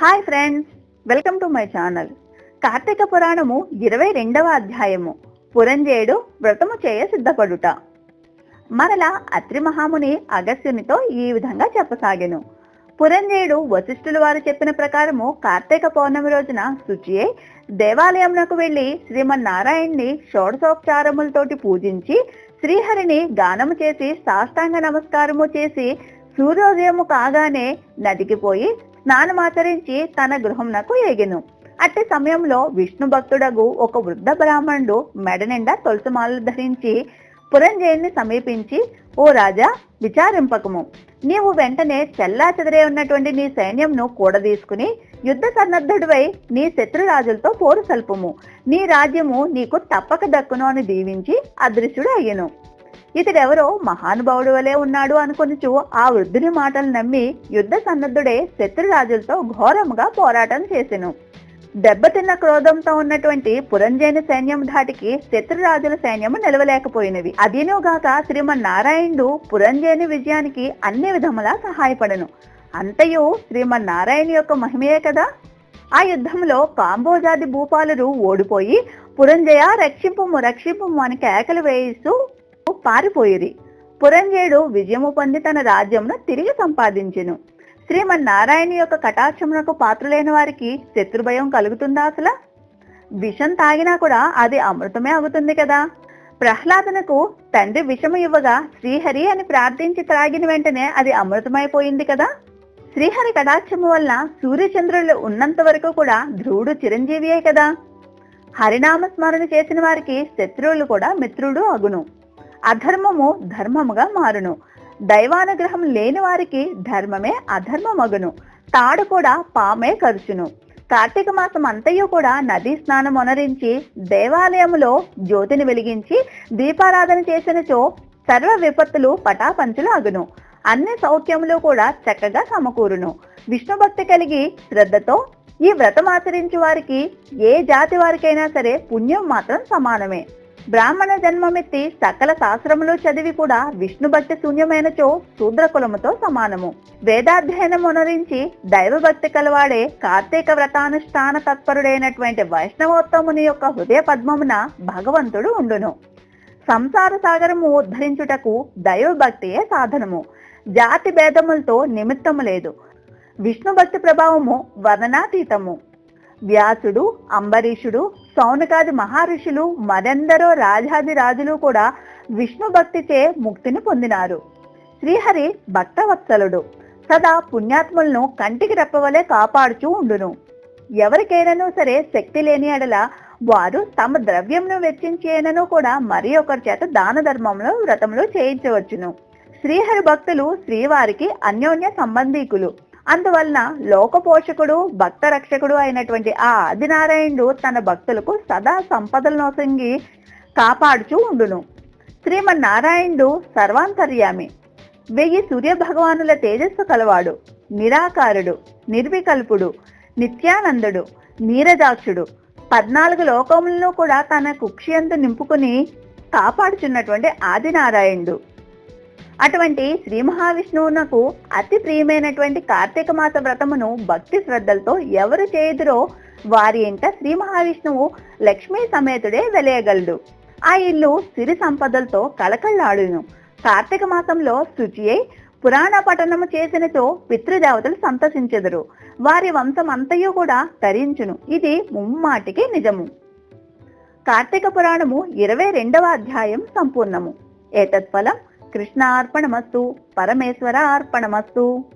Hi friends welcome to my channel. Kartika పురాణము ఇరవై రెండవ అధ్యాయము. పురంజేయుడు వ్రతము చేయ సిద్ధపడుట. మరలా అత్రి మహాముని అగస్త్యునితో ఈ విధంగా చెప్పసాగెను. పురంజేయుడు వశిష్ఠుల వారు చెప్పిన ప్రకారము కార్తీక పౌర్ణమి రోజున శుచియే దేవాలయమునకు వెళ్ళి శ్రీమన్నారాయణ్ణి షోడశోపచారములతోటి పూజించి శ్రీహరిని గానము చేసి సాష్టాంగ నమస్కారము చేసి సూర్యోదయము కాగానే నదికి పోయి స్నానమాచరించి తన గృహంనకు ఏగెను అట్టి సమయంలో విష్ణు భక్తుడగు ఒక వృద్ధ బ్రాహ్మణుడు మెడ నిండా తులసిమాలలు ధరించి పురంజయుని సమీపించి ఓ రాజా విచారింపకము. నీవు వెంటనే చెల్లా చెదరే ఉన్నటువంటి నీ సైన్యంను కూడదీసుకుని యుద్ధ సన్నద్ధుడివై నీ శత్రురాజులతో పోరు సల్పము. నీ రాజ్యము నీకు తప్పక దక్కును అని దీవించి అదృశ్యుడు అయ్యను. ఇతడెవరో మహానుభావుడు వలె ఉన్నాడు అనుకొనుచు ఆ వృద్ధుని మాటలు నమ్మి యుద్ధ సన్నద్ధుడే శత్రురాజులతో ఘోరముగా పోరాటం చేసెను. దెబ్బతిన్న క్రోధంతో ఉన్నటువంటి పురంజేని సైన్యం ధాటికి శత్రురాజుల సైన్యము నిలవలేకపోయినవి. అదేనోగాక శ్రీమన్నారాయణుడు పురంజేని విజయానికి అన్ని విధములా సహాయపడను. అంతయు శ్రీమన్నారాయణ యొక్క మహిమయే కదా. ఆ యుద్ధంలో కాంబోజాది భూపాలురు ఓడిపోయి పురంజయ రక్షింపు రక్షింపు అని కేకలు వేయిస్తూ పారిపోయిరి పురంజయుడు విజయము పొంది తన రాజ్యమును తిరిగి సంపాదించెను. శ్రీమన్నారాయణ యొక్క కటాక్షమునకు పాత్రులైన వారికి శత్రుభయం కలుగుతుందా అసలు? విషం తాగినా కూడా అది అమృతమే అవుతుంది కదా? ప్రహ్లాదనకు తండ్రి విషము ఇవ్వగా శ్రీహరి అని ప్రార్థించి త్రాగిన వెంటనే అది అమృతమైపోయింది కదా? శ్రీహరి కటాక్షము వల్ల సూర్యచంద్రులు ఉన్నంత వరకు కూడా ధ్రువుడు చిరంజీవియే కదా? హరినామ స్మరణ చేసిన వారికి శత్రువులు కూడా మిత్రుడు అగును. అధర్మము ధర్మముగా మారును. దైవానుగ్రహం లేని వారికి ధర్మమే అధర్మమగును. తాడు కూడా పామే కరుచును. కార్తీక మాసం అంతయు కూడా నదీ స్నానం అనరించి దేవాలయములో జ్యోతిని వెలిగించి దీపారాధన చేసినచో సర్వ విపత్తులు పటాపంచులు అగును అన్ని సౌఖ్యములు కూడా చక్కగా సమకూరును. విష్ణు భక్తి కలిగి శ్రద్ధతో ఈ వ్రతం ఆచరించే వారికి ఏ జాతి వారికైనా సరే పుణ్యం మాత్రం సమానమే. బ్రాహ్మణ జన్మమెత్తి సకల శాస్త్రములు చదివి కూడా విష్ణు భక్తి శూన్యమైనచో శూద్ర కులముతో సమానము. వేదాధ్యయనం అనురించి దైవభక్తి కలవాడే కార్తీక వ్రతానుష్ఠాన తత్పరుడైనటువంటి వైష్ణవోత్తముని యొక్క హృదయ పద్మమున భగవంతుడు ఉండును. సంసార సాగరము ఉద్ధరించుటకు దైవభక్తియే సాధనము. జాతి భేదములతో నిమిత్తము లేదు. విష్ణు భక్తి ప్రభావము వర్ణనాతీతము. వ్యాసుడు అంబరీషుడు సౌనకాది మహర్షులు మరెందరో రాజాది రాజులు కూడా విష్ణు భక్తిచే ముక్తిని పొందినారు. శ్రీహరి భక్తవత్సలుడు. సదా పుణ్యాత్ములను కంటికి రెప్పవలే కాపాడుచూ ఉండును. ఎవరికైనానూ సరే శక్తి లేని ఎడల వారు తమ ద్రవ్యంను వెచ్చించేనను కూడా మరి ఒకరి చేత దాన ధర్మంలో వ్రతంలో చేయించవచ్చును. శ్రీహరి భక్తులు శ్రీవారికి అన్యోన్య సంబంధీకులు. అందువలన లోక పోషకుడు భక్త రక్షకుడు అయినటువంటి ఆ ఆదినారాయణుడు తన భక్తులకు సదా సంపదలను నొసంగి కాపాడుచూ ఉండును. శ్రీమన్నారాయణుడు సర్వాంతర్యామి. వెయ్యి సూర్య భగవానుల తేజస్సు కలవాడు నిరాకారుడు నిర్వికల్పుడు నిత్యానందుడు నీరజాక్షుడు. పద్నాలుగు లోకములను కూడా తన కుక్షియందు నింపుకుని కాపాడుచున్నటువంటి ఆదినారాయణుడు. అటువంటి శ్రీ మహావిష్ణువునకు అతి ప్రియమైనటువంటి కార్తీక మాస వ్రతమును భక్తి శ్రద్ధలతో ఎవరు చేయుదురో వారి ఇంట శ్రీ మహావిష్ణువు లక్ష్మీ సమేతుడే వెలయగలడు. ఆ ఇల్లు సిరి సంపదలతో కళకళలాడును. కార్తీక మాసంలో శుచియై పురాణ పఠనము చేసినతో పితృదేవతలు సంతసించెదరు. వారి వంశం అంతయు కూడా తరించును. ఇది ముమ్మాటికి నిజము. కార్తీక పురాణము ఇరవై రెండవ అధ్యాయం సంపూర్ణము. ఏతత్ఫలం ಕೃಷ್ಣ ಅರ್ಪಣಮಸ್ತು ಪರಮೇಶ್ವರ ಅರ್ಪಣಮಸ್ತು.